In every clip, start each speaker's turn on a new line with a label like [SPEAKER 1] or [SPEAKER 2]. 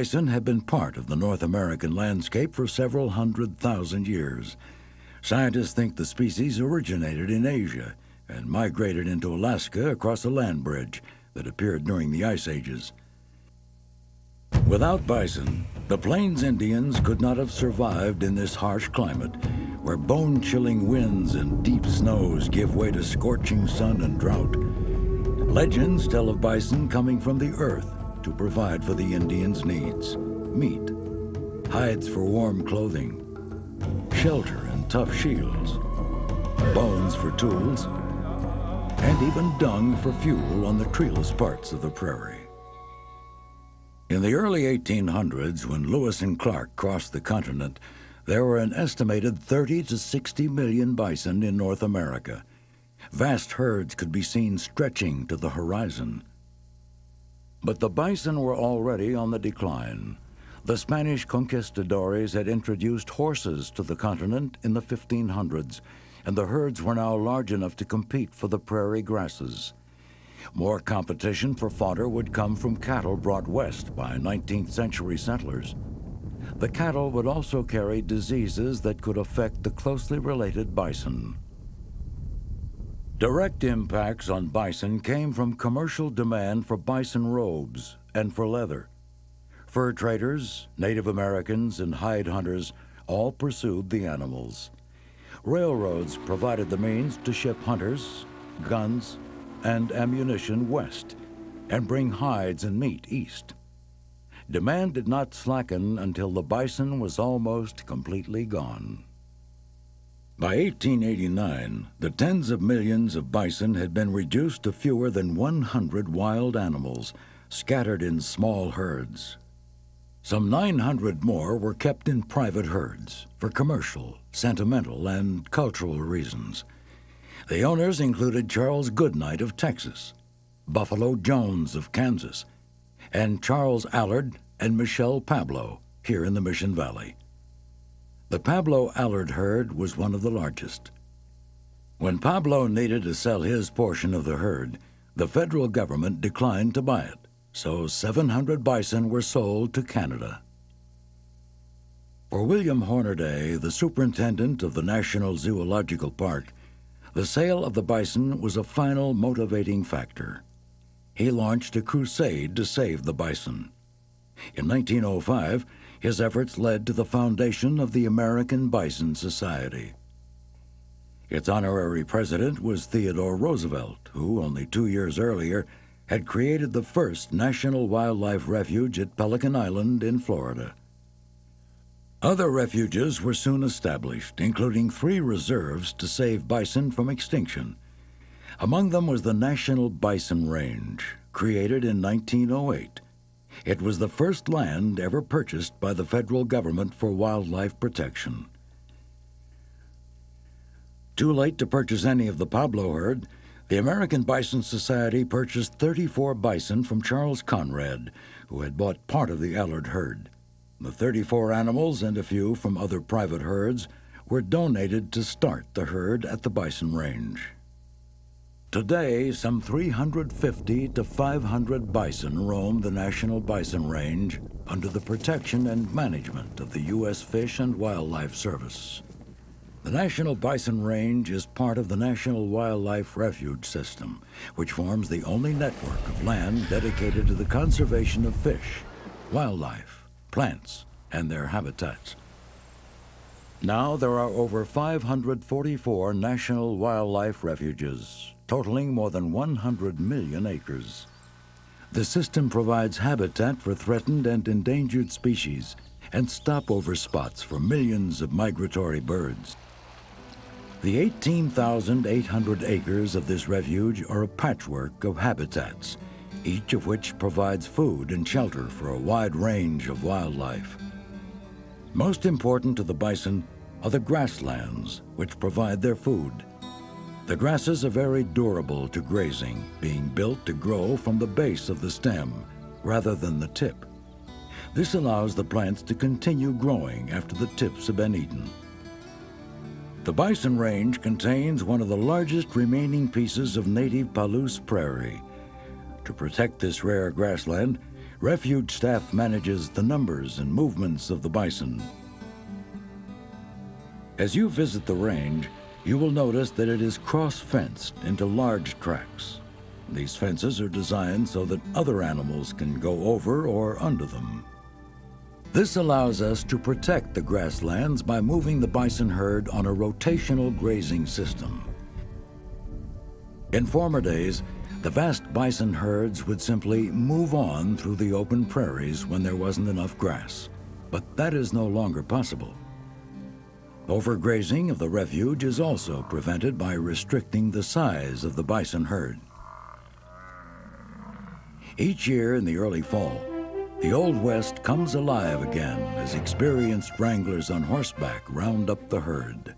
[SPEAKER 1] Bison have been part of the North American landscape for several hundred thousand years. Scientists think the species originated in Asia and migrated into Alaska across a land bridge that appeared during the Ice Ages. Without bison, the Plains Indians could not have survived in this harsh climate, where bone-chilling winds and deep snows give way to scorching sun and drought. Legends tell of bison coming from the earth to provide for the Indians' needs. Meat, hides for warm clothing, shelter and tough shields, bones for tools, and even dung for fuel on the treeless parts of the prairie. In the early 1800s, when Lewis and Clark crossed the continent, there were an estimated 30 to 60 million bison in North America. Vast herds could be seen stretching to the horizon. But the bison were already on the decline. The Spanish conquistadores had introduced horses to the continent in the 1500s, and the herds were now large enough to compete for the prairie grasses. More competition for fodder would come from cattle brought west by 19th century settlers. The cattle would also carry diseases that could affect the closely related bison. Direct impacts on bison came from commercial demand for bison robes and for leather. Fur traders, Native Americans, and hide hunters all pursued the animals. Railroads provided the means to ship hunters, guns, and ammunition west and bring hides and meat east. Demand did not slacken until the bison was almost completely gone. By 1889, the tens of millions of bison had been reduced to fewer than 100 wild animals, scattered in small herds. Some 900 more were kept in private herds for commercial, sentimental, and cultural reasons. The owners included Charles Goodnight of Texas, Buffalo Jones of Kansas, and Charles Allard and Michel Pablo here in the Mission Valley. The Pablo Allard herd was one of the largest. When Pablo needed to sell his portion of the herd, the federal government declined to buy it, so 700 bison were sold to Canada. For William Hornaday, the superintendent of the National Zoological Park, the sale of the bison was a final motivating factor. He launched a crusade to save the bison. In 1905, his efforts led to the foundation of the American Bison Society. Its honorary president was Theodore Roosevelt, who, only two years earlier, had created the first national wildlife refuge at Pelican Island in Florida. Other refuges were soon established, including three reserves to save bison from extinction. Among them was the National Bison Range, created in 1908. It was the first land ever purchased by the federal government for wildlife protection. Too late to purchase any of the Pablo herd, the American Bison Society purchased 34 bison from Charles Conrad, who had bought part of the Allard herd. The 34 animals and a few from other private herds were donated to start the herd at the bison range. Today, some 350 to 500 bison roam the National Bison Range under the protection and management of the U.S. Fish and Wildlife Service. The National Bison Range is part of the National Wildlife Refuge System, which forms the only network of land dedicated to the conservation of fish, wildlife, plants, and their habitats. Now there are over 544 national wildlife refuges, totaling more than 100 million acres. The system provides habitat for threatened and endangered species and stopover spots for millions of migratory birds. The 18,800 acres of this refuge are a patchwork of habitats, each of which provides food and shelter for a wide range of wildlife. Most important to the bison are the grasslands, which provide their food. The grasses are very durable to grazing, being built to grow from the base of the stem rather than the tip. This allows the plants to continue growing after the tips have been eaten. The Bison Range contains one of the largest remaining pieces of native Palouse prairie, to protect this rare grassland, Refuge staff manages the numbers and movements of the bison. As you visit the range, you will notice that it is cross-fenced into large tracts. These fences are designed so that other animals can go over or under them. This allows us to protect the grasslands by moving the bison herd on a rotational grazing system. In former days, the vast bison herds would simply move on through the open prairies when there wasn't enough grass. But that is no longer possible. Overgrazing of the refuge is also prevented by restricting the size of the bison herd. Each year in the early fall, the Old West comes alive again as experienced wranglers on horseback round up the herd.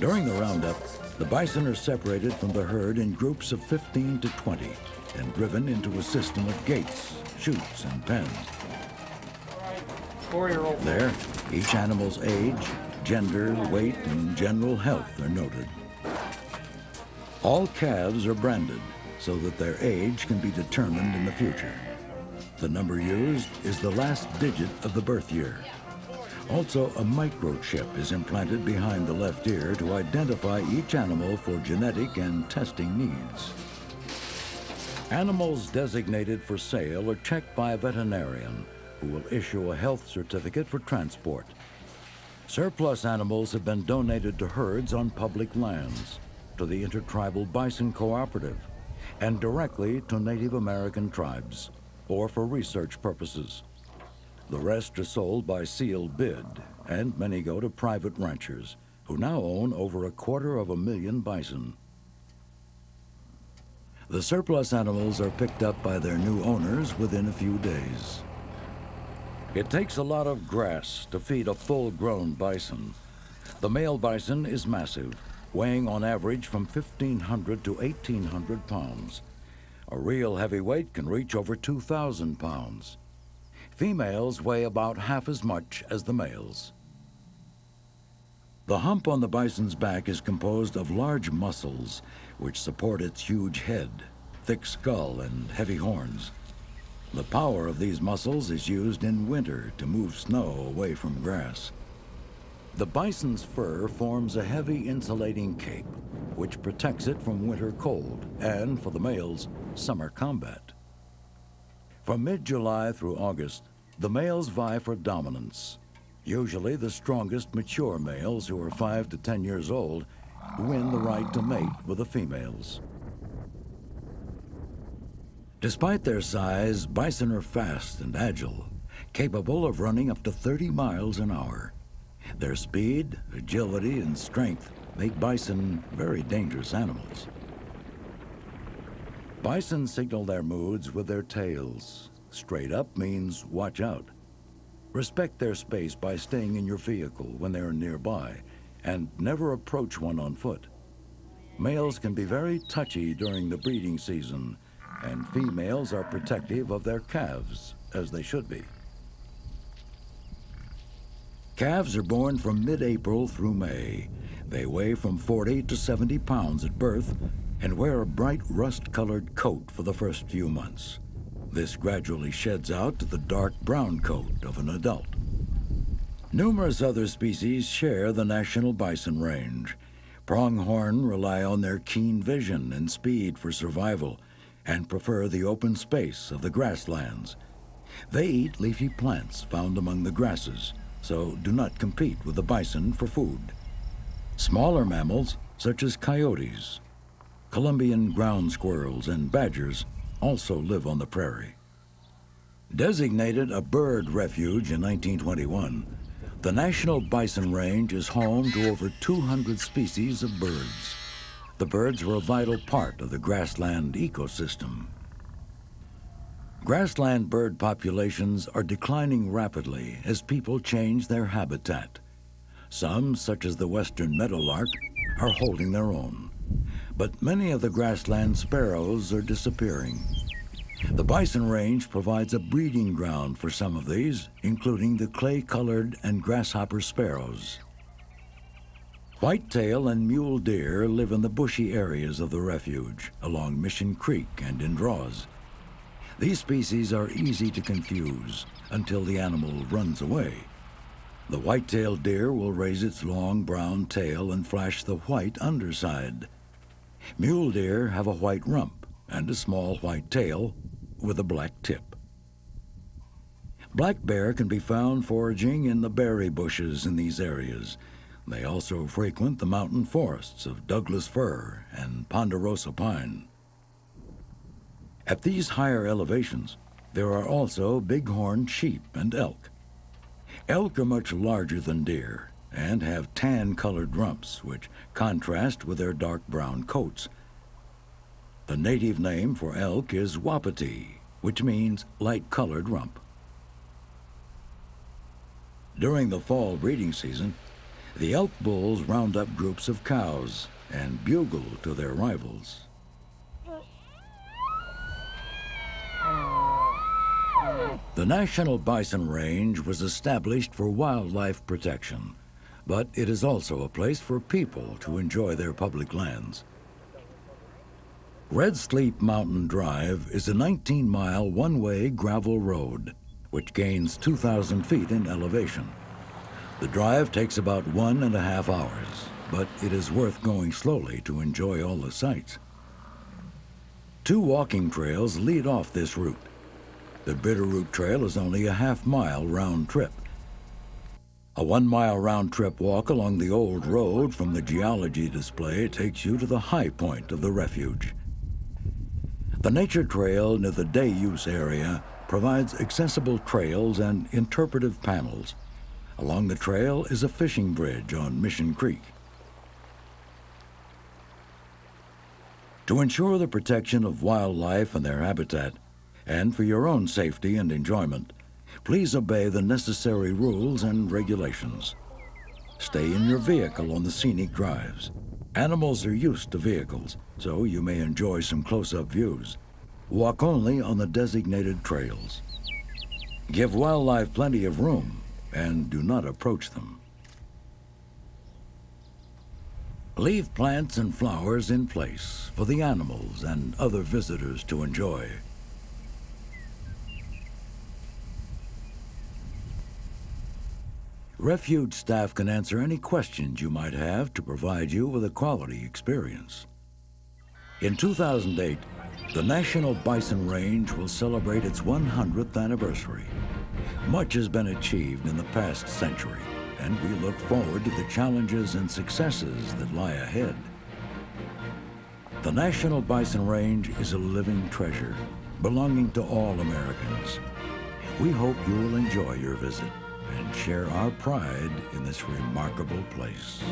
[SPEAKER 1] During the roundup, the bison are separated from the herd in groups of 15 to 20 and driven into a system of gates, chutes, and pens. There, each animal's age, gender, weight, and general health are noted. All calves are branded so that their age can be determined in the future. The number used is the last digit of the birth year. Also, a microchip is implanted behind the left ear to identify each animal for genetic and testing needs. Animals designated for sale are checked by a veterinarian who will issue a health certificate for transport. Surplus animals have been donated to herds on public lands, to the Intertribal Bison Cooperative, and directly to Native American tribes, or for research purposes. The rest are sold by sealed bid, and many go to private ranchers, who now own over a quarter of a million bison. The surplus animals are picked up by their new owners within a few days. It takes a lot of grass to feed a full-grown bison. The male bison is massive, weighing on average from 1,500 to 1,800 pounds. A real heavyweight can reach over 2,000 pounds. Females weigh about half as much as the males. The hump on the bison's back is composed of large muscles which support its huge head, thick skull, and heavy horns. The power of these muscles is used in winter to move snow away from grass. The bison's fur forms a heavy insulating cape, which protects it from winter cold and, for the males, summer combat. From mid-July through August, the males vie for dominance. Usually the strongest mature males who are 5 to 10 years old win the right to mate with the females. Despite their size, bison are fast and agile, capable of running up to 30 miles an hour. Their speed, agility, and strength make bison very dangerous animals. Bison signal their moods with their tails, Straight up means watch out. Respect their space by staying in your vehicle when they are nearby, and never approach one on foot. Males can be very touchy during the breeding season, and females are protective of their calves, as they should be. Calves are born from mid-April through May. They weigh from 40 to 70 pounds at birth and wear a bright rust-colored coat for the first few months. This gradually sheds out to the dark brown coat of an adult. Numerous other species share the national bison range. Pronghorn rely on their keen vision and speed for survival and prefer the open space of the grasslands. They eat leafy plants found among the grasses, so do not compete with the bison for food. Smaller mammals, such as coyotes, Columbian ground squirrels, and badgers also live on the prairie. Designated a bird refuge in 1921, the National Bison Range is home to over 200 species of birds. The birds were a vital part of the grassland ecosystem. Grassland bird populations are declining rapidly as people change their habitat. Some, such as the western meadowlark, are holding their own. But many of the grassland sparrows are disappearing. The bison range provides a breeding ground for some of these, including the clay-colored and grasshopper sparrows. Whitetail and mule deer live in the bushy areas of the refuge, along Mission Creek and in draws. These species are easy to confuse until the animal runs away. The white-tailed deer will raise its long brown tail and flash the white underside. Mule deer have a white rump and a small white tail with a black tip. Black bear can be found foraging in the berry bushes in these areas, they also frequent the mountain forests of Douglas fir and ponderosa pine. At these higher elevations, there are also bighorn sheep and elk. Elk are much larger than deer and have tan-colored rumps, which contrast with their dark brown coats. The native name for elk is wapiti, which means light-colored rump. During the fall breeding season, the elk bulls round up groups of cows and bugle to their rivals. The National Bison Range was established for wildlife protection, but it is also a place for people to enjoy their public lands. Red Sleep Mountain Drive is a 19-mile one-way gravel road, which gains 2,000 feet in elevation. The drive takes about one and a half hours, but it is worth going slowly to enjoy all the sights. Two walking trails lead off this route. The Bitterroot Trail is only a half mile round trip. A one mile round trip walk along the old road from the geology display takes you to the high point of the refuge. The nature trail near the day use area provides accessible trails and interpretive panels Along the trail is a fishing bridge on Mission Creek. To ensure the protection of wildlife and their habitat, and for your own safety and enjoyment, please obey the necessary rules and regulations. Stay in your vehicle on the scenic drives. Animals are used to vehicles, so you may enjoy some close-up views. Walk only on the designated trails. Give wildlife plenty of room and do not approach them. Leave plants and flowers in place for the animals and other visitors to enjoy. Refuge staff can answer any questions you might have to provide you with a quality experience. In 2008, the National Bison Range will celebrate its 100th anniversary. Much has been achieved in the past century, and we look forward to the challenges and successes that lie ahead. The National Bison Range is a living treasure belonging to all Americans. We hope you will enjoy your visit and share our pride in this remarkable place.